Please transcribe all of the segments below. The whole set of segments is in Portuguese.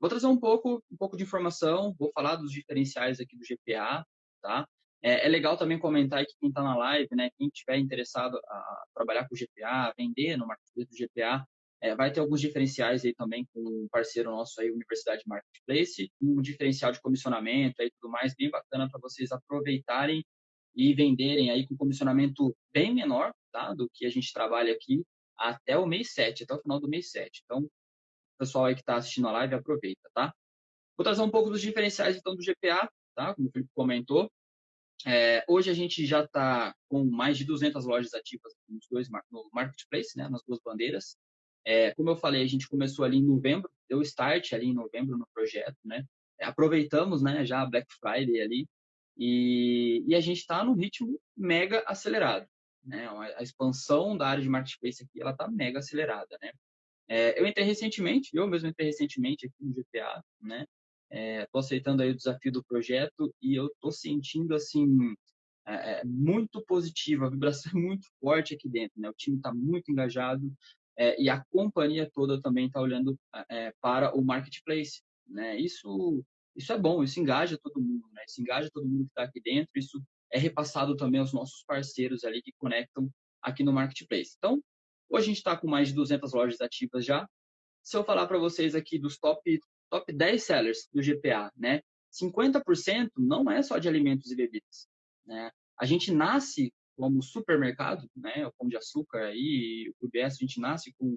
Vou trazer um pouco, um pouco de informação, vou falar dos diferenciais aqui do GPA, tá? É, é legal também comentar que quem está na live, né, quem estiver interessado a trabalhar com o GPA, vender no marketplace do GPA, é, vai ter alguns diferenciais aí também com um parceiro nosso aí, Universidade Marketplace, um diferencial de comissionamento e tudo mais, bem bacana para vocês aproveitarem e venderem aí com comissionamento bem menor, tá, do que a gente trabalha aqui até o mês 7, até o final do mês 7. Então, pessoal aí que está assistindo a live, aproveita, tá? Vou trazer um pouco dos diferenciais, então, do GPA, tá? Como o Felipe comentou. É, hoje a gente já está com mais de 200 lojas ativas nos dois, no Marketplace, né? Nas duas bandeiras. É, como eu falei, a gente começou ali em novembro, deu start ali em novembro no projeto, né? É, aproveitamos, né, já a Black Friday ali, e, e a gente está num ritmo mega acelerado, né? A expansão da área de marketplace aqui, ela está mega acelerada, né? É, eu entrei recentemente, eu mesmo entrei recentemente aqui no GPA, né? Estou é, aceitando aí o desafio do projeto e eu estou sentindo, assim, é, é, muito positivo, a vibração é muito forte aqui dentro, né? O time está muito engajado, é, e a companhia toda também está olhando para o marketplace. Né? Isso, isso é bom, isso engaja todo mundo, né? isso engaja todo mundo que está aqui dentro, isso é repassado também aos nossos parceiros ali que conectam aqui no marketplace. Então, hoje a gente está com mais de 200 lojas ativas já. Se eu falar para vocês aqui dos top, top 10 sellers do GPA, né? 50% não é só de alimentos e bebidas. Né? A gente nasce como supermercado, né, o Pão de Açúcar aí, o UBS, a gente nasce com,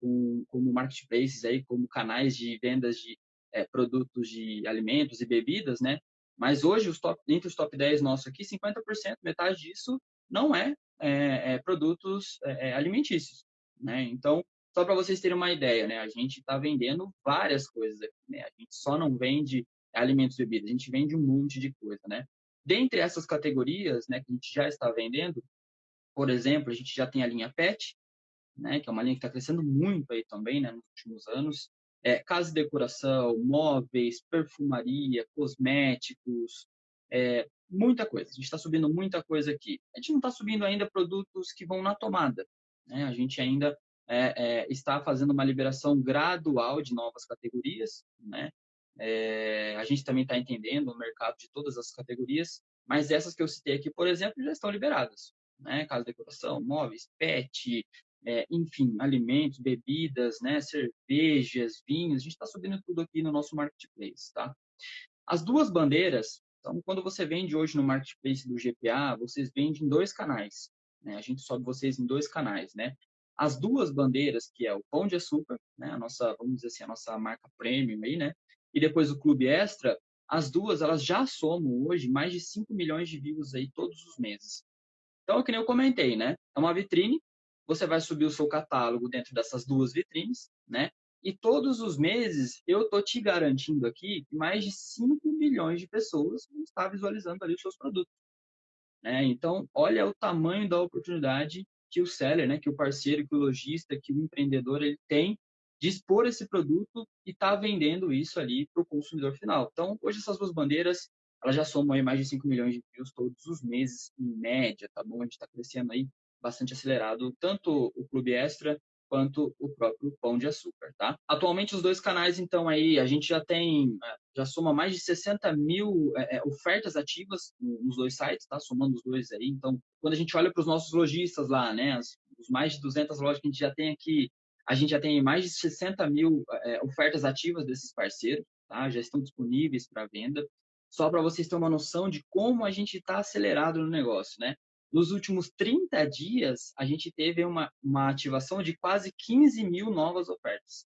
com como marketplaces aí, como canais de vendas de é, produtos de alimentos e bebidas, né? Mas hoje, os top, entre os top 10 nossos aqui, 50%, metade disso não é, é, é produtos é, é, alimentícios, né? Então, só para vocês terem uma ideia, né? A gente está vendendo várias coisas aqui, né? A gente só não vende alimentos e bebidas, a gente vende um monte de coisa, né? Dentre essas categorias né, que a gente já está vendendo, por exemplo, a gente já tem a linha PET, né, que é uma linha que está crescendo muito aí também né, nos últimos anos. É, casa e decoração, móveis, perfumaria, cosméticos, é, muita coisa. A gente está subindo muita coisa aqui. A gente não está subindo ainda produtos que vão na tomada. Né? A gente ainda é, é está fazendo uma liberação gradual de novas categorias, né? É, a gente também está entendendo o mercado de todas as categorias, mas essas que eu citei aqui, por exemplo, já estão liberadas. Né? Casa de decoração, móveis, pet, é, enfim, alimentos, bebidas, né? cervejas, vinhos, a gente está subindo tudo aqui no nosso marketplace. Tá? As duas bandeiras, então, quando você vende hoje no marketplace do GPA, vocês vendem em dois canais. Né? A gente sobe vocês em dois canais, né? As duas bandeiras, que é o Pão de Açúcar, né? A nossa, vamos dizer assim, a nossa marca premium aí, né? e depois o Clube Extra, as duas elas já somam hoje mais de 5 milhões de views aí todos os meses. Então, é que nem eu comentei, né? É uma vitrine, você vai subir o seu catálogo dentro dessas duas vitrines, né? E todos os meses eu tô te garantindo aqui que mais de 5 milhões de pessoas vão estar visualizando ali os seus produtos. Né? Então, olha o tamanho da oportunidade que o seller, né, que o parceiro, que o lojista, que o empreendedor ele tem dispor esse produto e estar tá vendendo isso ali para o consumidor final. Então, hoje essas duas bandeiras, elas já somam aí mais de 5 milhões de views todos os meses, em média, tá bom? A gente está crescendo aí bastante acelerado, tanto o Clube Extra quanto o próprio Pão de Açúcar, tá? Atualmente, os dois canais, então, aí, a gente já tem, é, já soma mais de 60 mil é, é, ofertas ativas nos dois sites, tá? Somando os dois aí. Então, quando a gente olha para os nossos lojistas lá, né, as, os mais de 200 lojas que a gente já tem aqui, a gente já tem mais de 60 mil é, ofertas ativas desses parceiros, tá? já estão disponíveis para venda. Só para vocês terem uma noção de como a gente está acelerado no negócio, né? Nos últimos 30 dias, a gente teve uma, uma ativação de quase 15 mil novas ofertas.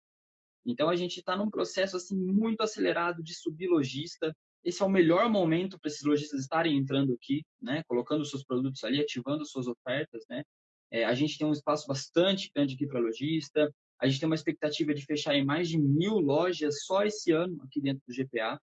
Então, a gente está num processo assim muito acelerado de subir lojista. Esse é o melhor momento para esses lojistas estarem entrando aqui, né? Colocando seus produtos ali, ativando suas ofertas, né? É, a gente tem um espaço bastante grande aqui para lojista. A gente tem uma expectativa de fechar em mais de mil lojas só esse ano aqui dentro do GPA.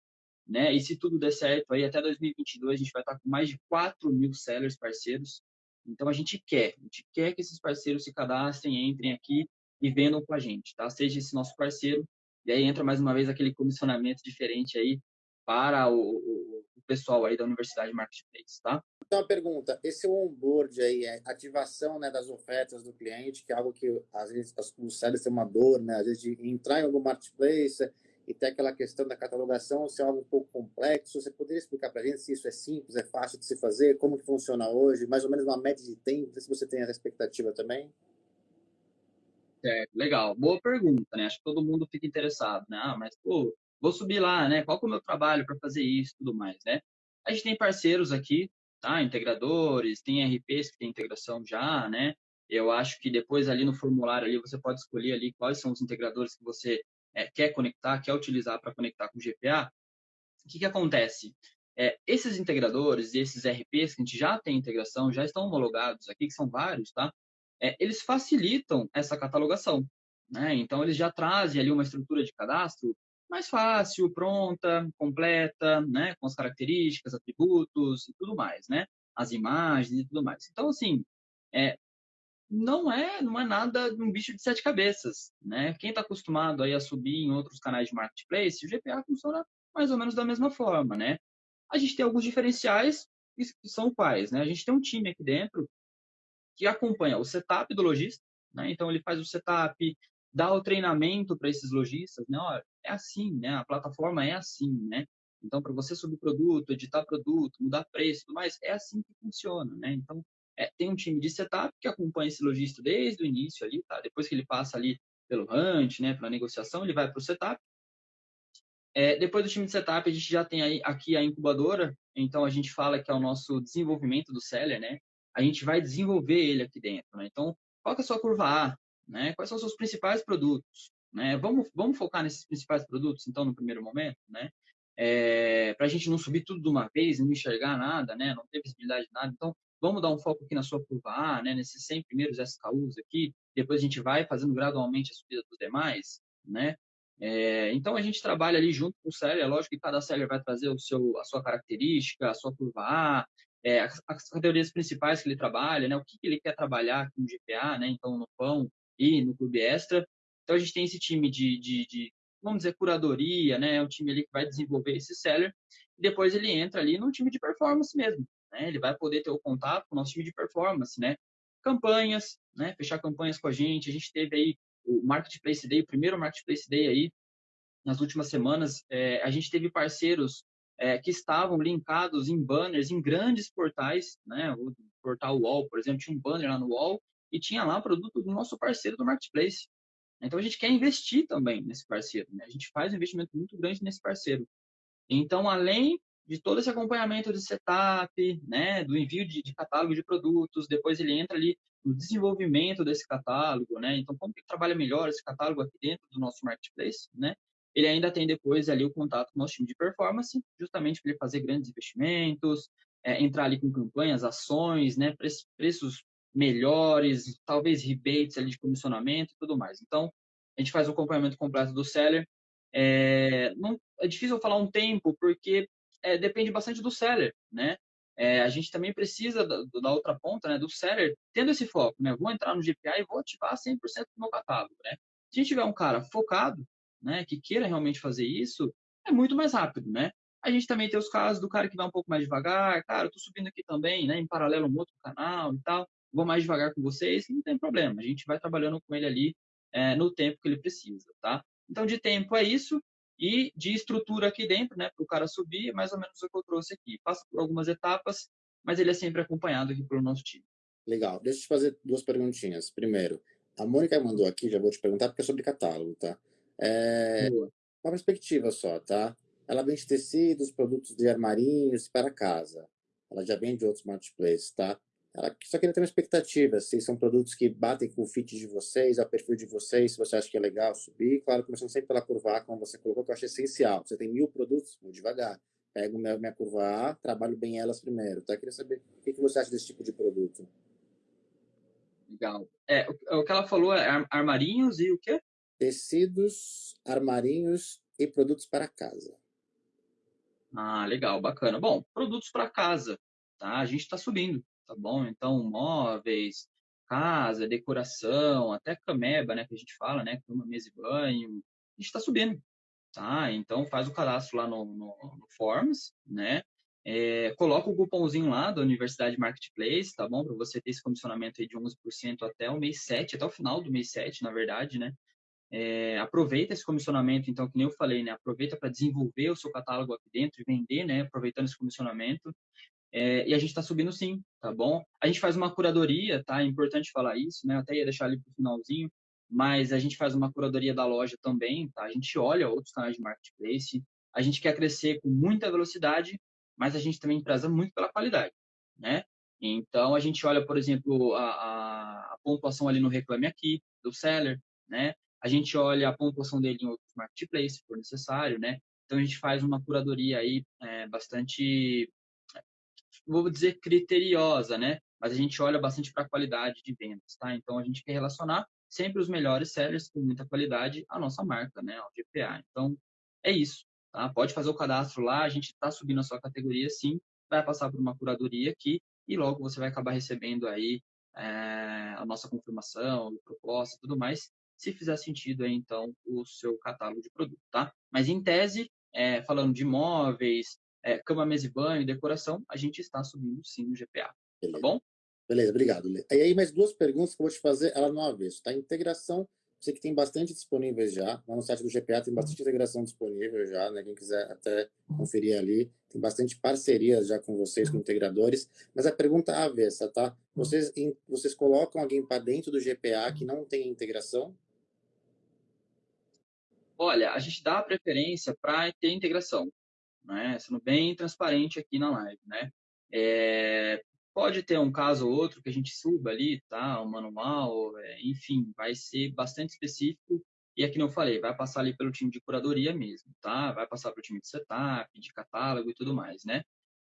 Né? E se tudo der certo, aí até 2022 a gente vai estar com mais de 4 mil sellers parceiros. Então a gente quer, a gente quer que esses parceiros se cadastrem, entrem aqui e vendam com a gente, tá? Seja esse nosso parceiro. E aí entra mais uma vez aquele comissionamento diferente aí para o, o, o pessoal aí da Universidade Marketplace, tá? Então, uma pergunta, esse onboard aí, é ativação né, das ofertas do cliente, que é algo que às vezes os sellers têm uma dor, né? Às vezes de entrar em algum marketplace e tem aquela questão da catalogação se é algo um pouco complexo. Você poderia explicar para a gente se isso é simples, é fácil de se fazer, como que funciona hoje, mais ou menos uma média de tempo, se você tem essa expectativa também? É, legal. Boa pergunta, né? Acho que todo mundo fica interessado, né? Ah, mas, pô, vou subir lá, né? Qual que é o meu trabalho para fazer isso tudo mais, né? A gente tem parceiros aqui, tá? Integradores, tem RPs que tem integração já, né? Eu acho que depois ali no formulário ali você pode escolher ali quais são os integradores que você é, quer conectar, quer utilizar para conectar com o GPA. O que, que acontece? É, esses integradores e esses RPs que a gente já tem integração, já estão homologados aqui, que são vários, tá? É, eles facilitam essa catalogação, né? Então, eles já trazem ali uma estrutura de cadastro mais fácil, pronta, completa, né? Com as características, atributos e tudo mais, né? As imagens e tudo mais. Então, assim, é, não é não é nada um bicho de sete cabeças, né? Quem está acostumado aí a subir em outros canais de marketplace, o GPA funciona mais ou menos da mesma forma, né? A gente tem alguns diferenciais que são quais, né? A gente tem um time aqui dentro que acompanha o setup do lojista, né? Então ele faz o setup, dá o treinamento para esses lojistas, né? É assim, né? A plataforma é assim, né? Então para você subir produto, editar produto, mudar preço, tudo mais, é assim que funciona, né? Então é, tem um time de setup que acompanha esse lojista desde o início ali, tá? Depois que ele passa ali pelo hunt, né, pela negociação, ele vai para o setup. É, depois do time de setup, a gente já tem aí, aqui a incubadora, então a gente fala que é o nosso desenvolvimento do seller, né? A gente vai desenvolver ele aqui dentro, né? Então, qual é a sua curva A? Né? Quais são os seus principais produtos? Né? Vamos, vamos focar nesses principais produtos, então, no primeiro momento, né? É, para a gente não subir tudo de uma vez, não enxergar nada, né? Não ter visibilidade de nada. Então, vamos dar um foco aqui na sua curva A, né, nesses 100 primeiros SKUs aqui, depois a gente vai fazendo gradualmente a subida dos demais, né? É, então a gente trabalha ali junto com o seller, é lógico que cada seller vai trazer o seu, a sua característica, a sua curva A, é, as, as, categorias principais que ele trabalha, né, o que, que ele quer trabalhar com o GPA, né, então no pão e no clube extra. Então a gente tem esse time de, de, de vamos dizer, curadoria, né, é time ali que vai desenvolver esse seller, e depois ele entra ali no time de performance mesmo, né? Ele vai poder ter o contato com o nosso time de performance, né? Campanhas, né? Fechar campanhas com a gente. A gente teve aí o Marketplace Day, o primeiro Marketplace Day aí, nas últimas semanas. É, a gente teve parceiros é, que estavam linkados em banners em grandes portais, né? O portal Wall, por exemplo, tinha um banner lá no Wall e tinha lá produto do nosso parceiro do Marketplace. Então a gente quer investir também nesse parceiro, né? A gente faz um investimento muito grande nesse parceiro. Então, além de todo esse acompanhamento de setup, né, do envio de, de, catálogo de produtos, depois ele entra ali no desenvolvimento desse catálogo, né, então como que trabalha melhor esse catálogo aqui dentro do nosso marketplace, né, ele ainda tem depois ali o contato com o nosso time de performance, justamente para ele fazer grandes investimentos, é, entrar ali com campanhas, ações, né, preços melhores, talvez rebates ali de comissionamento e tudo mais. Então, a gente faz o acompanhamento completo do seller. É, não, é difícil eu falar um tempo, porque é, depende bastante do seller, né? É, a gente também precisa da, da, outra ponta, né, do seller, tendo esse foco, né? Vou entrar no GPA e vou ativar 100% do meu catálogo, né? Se a gente tiver um cara focado, né, que queira realmente fazer isso, é muito mais rápido, né? A gente também tem os casos do cara que vai um pouco mais devagar, cara, eu tô subindo aqui também, né, em paralelo um outro canal e tal, vou mais devagar com vocês, não tem problema, a gente vai trabalhando com ele ali é, no tempo que ele precisa, tá? Então, de tempo é isso e de estrutura aqui dentro, né, para o cara subir, é mais ou menos o que eu trouxe aqui. Passa por algumas etapas, mas ele é sempre acompanhado aqui pelo nosso time. Legal. Deixa eu te fazer duas perguntinhas. Primeiro, a Mônica mandou aqui, já vou te perguntar, porque é sobre catálogo, tá? É Boa. uma perspectiva só, tá? Ela vende tecidos, produtos de armarinhos para casa. Ela já vende outros marketplaces, tá? Ela só queria ter uma expectativa, se são produtos que batem com o fit de vocês, ao perfil de vocês, se você acha que é legal subir. Claro, começando sempre pela curva A, como você colocou, que eu acho essencial. Você tem mil produtos, vou devagar. Pego minha, minha curva A, trabalho bem elas primeiro. Tá? Eu queria saber o que, que você acha desse tipo de produto. Legal. É, o, o que ela falou é armarinhos e o quê? Tecidos, armarinhos e produtos para casa. Ah, legal, bacana. Bom, produtos para casa, tá? A gente está subindo tá bom? Então, móveis, casa, decoração, até cameba, né, que a gente fala, né, cama, mesa e banho, a gente está subindo, tá? Então, faz o cadastro lá no, no, no Forms, né? É, coloca o cupomzinho lá da Universidade Marketplace, tá bom? Para você ter esse comissionamento aí de 11% até o mês 7, até o final do mês 7, na verdade, né? É, aproveita esse comissionamento, então, que nem eu falei, né? Aproveita para desenvolver o seu catálogo aqui dentro e vender, né? Aproveitando esse comissionamento. É, e a gente está subindo sim, tá bom? A gente faz uma curadoria, tá? É importante falar isso, né? Eu até ia deixar ali para o finalzinho, mas a gente faz uma curadoria da loja também, tá? A gente olha outros canais de marketplace, a gente quer crescer com muita velocidade, mas a gente também preza muito pela qualidade, né? Então, a gente olha, por exemplo, a, a, a pontuação ali no Reclame Aqui, do seller, né? A gente olha a pontuação dele em outros marketplaces, se for necessário, né? Então, a gente faz uma curadoria aí é, bastante, vou dizer, criteriosa, né? Mas a gente olha bastante para a qualidade de vendas, tá? Então, a gente quer relacionar sempre os melhores sellers com muita qualidade à nossa marca, né? Ao GPA. Então, é isso. Tá? Pode fazer o cadastro lá, a gente está subindo a sua categoria sim, vai passar por uma curadoria aqui e logo você vai acabar recebendo aí é, a nossa confirmação, proposta tudo mais, se fizer sentido aí, então, o seu catálogo de produto, tá? Mas em tese, é, falando de imóveis, é, cama, mesa e banho, decoração, a gente está subindo sim no GPA, tá Beleza. tá bom? Beleza, obrigado. E aí, mais duas perguntas que eu vou te fazer, ela no avesso, tá? Integração Sei que tem bastante disponíveis já. Lá no site do GPA tem bastante integração disponível já, né? Quem quiser até conferir ali. Tem bastante parcerias já com vocês, com integradores. Mas a pergunta avessa, tá? Vocês, vocês colocam alguém para dentro do GPA que não tem integração? Olha, a gente dá preferência para ter integração, né? Sendo bem transparente aqui na live, né? É, Pode ter um caso ou outro que a gente suba ali, tá? O manual, é, enfim, vai ser bastante específico. E aqui não falei, vai passar ali pelo time de curadoria mesmo, tá? Vai passar pelo time de setup, de catálogo e tudo mais, né?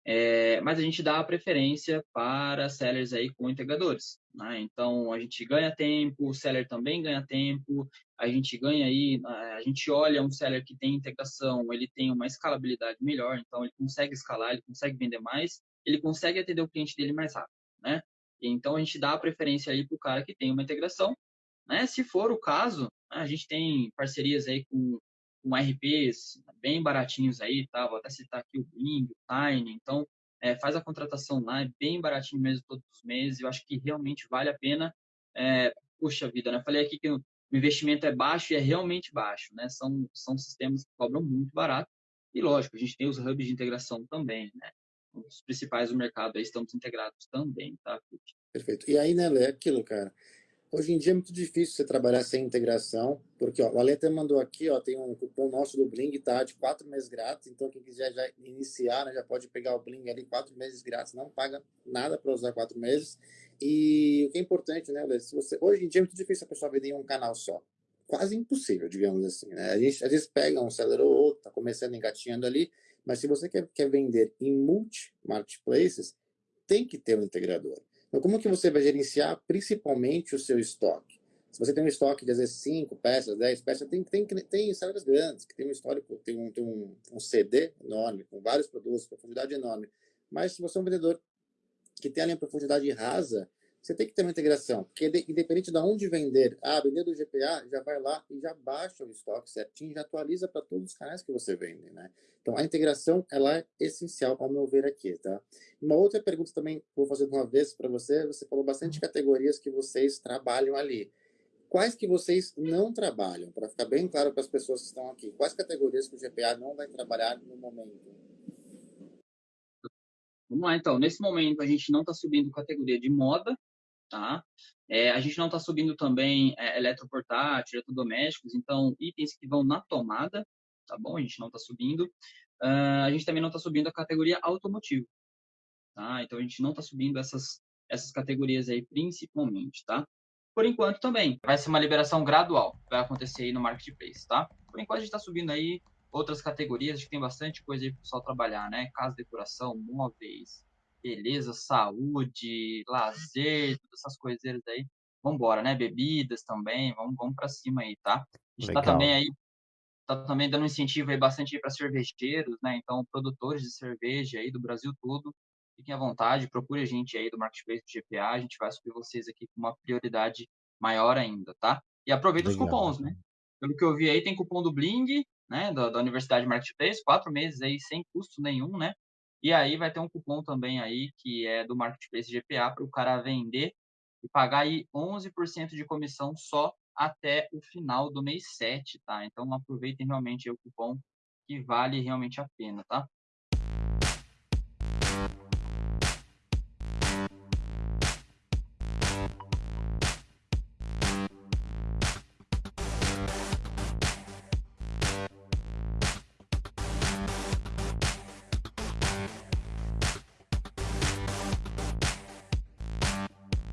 É, mas a gente dá a preferência para sellers aí com integradores, né? Então a gente ganha tempo, o seller também ganha tempo, a gente ganha aí, a gente olha um seller que tem integração, ele tem uma escalabilidade melhor, então ele consegue escalar, ele consegue vender mais ele consegue atender o cliente dele mais rápido, né? Então a gente dá a preferência aí para o cara que tem uma integração, né? Se for o caso, né, a gente tem parcerias aí com, com RPs bem baratinhos aí, tá? Vou até citar aqui o Bing, o Tiny, então é, faz a contratação lá, é bem baratinho mesmo todos os meses, eu acho que realmente vale a pena. É, puxa vida, né? Falei aqui que o investimento é baixo e é realmente baixo, né? São, são sistemas que cobram muito barato. E lógico, a gente tem os hubs de integração também, né? os principais do mercado aí estamos integrados também, tá? Perfeito. E aí, né, é aquilo, cara. Hoje em dia é muito difícil você trabalhar sem integração, porque ó, o Ale até mandou aqui, ó, tem um cupom nosso do Bling, tá? De quatro meses grátis, então quem quiser já iniciar, né, já pode pegar o Bling ali, quatro meses grátis, não paga nada para usar quatro meses. E o que é importante, né, Lê, se você, hoje em dia é muito difícil a pessoa vender em um canal só. Quase impossível, digamos assim, né? A gente às vezes pega um seller ou outro, tá começando engatinhando ali, mas se você quer, quer vender em multi-marketplaces, tem que ter um integrador. Então, como que você vai gerenciar principalmente o seu estoque? Se você tem um estoque de, às vezes, 5 peças, 10 peças, tem, tem, tem sellers grandes, que tem um histórico, tem um, tem um, um CD enorme, com vários produtos, profundidade enorme. Mas se você é um vendedor que tem ali uma profundidade rasa, você tem que ter uma integração, porque independente de onde vender, ah, vender do GPA, já vai lá e já baixa o estoque certinho, já atualiza para todos os canais que você vende, né? Então, a integração, ela é essencial, ao meu ver aqui, tá? Uma outra pergunta também, vou fazer de uma vez para você, você falou bastante categorias que vocês trabalham ali. Quais que vocês não trabalham? Para ficar bem claro para as pessoas que estão aqui. Quais categorias que o GPA não vai trabalhar no momento? Vamos lá, então. Nesse momento, a gente não está subindo categoria de moda, tá? É, a gente não está subindo também é, eletroportátil, eletrodomésticos, então itens que vão na tomada, tá bom? A gente não está subindo. Uh, a gente também não está subindo a categoria automotivo, tá? Então a gente não está subindo essas essas categorias aí principalmente, tá? Por enquanto também vai ser uma liberação gradual, vai acontecer aí no marketplace, tá? Por enquanto a gente está subindo aí outras categorias, acho que tem bastante coisa aí para o pessoal trabalhar, né? Casa, decoração, móveis, beleza, saúde, lazer, todas essas coisas aí. Vamos embora, né? Bebidas também, vamos, vamos para cima aí, tá? A gente está também aí tá também dando incentivo aí bastante para cervejeiros, né? Então, produtores de cerveja aí do Brasil todo, fiquem à vontade, procure a gente aí do Marketplace do GPA, a gente vai subir vocês aqui com uma prioridade maior ainda, tá? E aproveita Legal. os cupons, né? Pelo que eu vi aí, tem cupom do Bling, né? Da, da Universidade Marketplace, quatro meses aí sem custo nenhum, né? E aí vai ter um cupom também aí que é do Marketplace GPA para o cara vender e pagar aí 11% de comissão só até o final do mês 7, tá? Então aproveitem realmente o cupom que vale realmente a pena, tá?